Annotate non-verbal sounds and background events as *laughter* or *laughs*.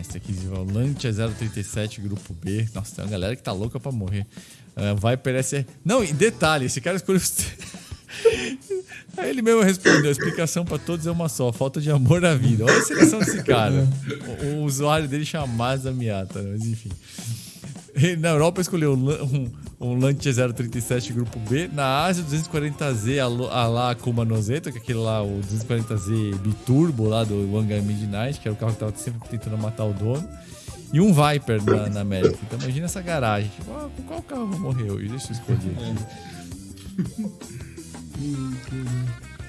Mas aqui o Lancia 037, grupo B. Nossa, tem uma galera que tá louca pra morrer. Uh, Viper SR. Não, e detalhe, esse cara escolheu. *laughs* Aí ele mesmo respondeu: a explicação para todos é uma só, falta de amor na vida. Olha a seleção desse cara. O, o usuário dele chama Mazda Miata, mas enfim. Na Europa escolheu um, um Lancia 037 Grupo B. Na Ásia, 240Z a, lá Kuma Nozeto, que é aquele lá, o 240Z Biturbo lá do Wangan Midnight, que era o carro que tava sempre tentando matar o dono. E um Viper na, na América. Então imagina essa garagem. Tipo, ah, com qual carro eu vou morrer hoje? Deixa eu escolher aqui. É. *laughs*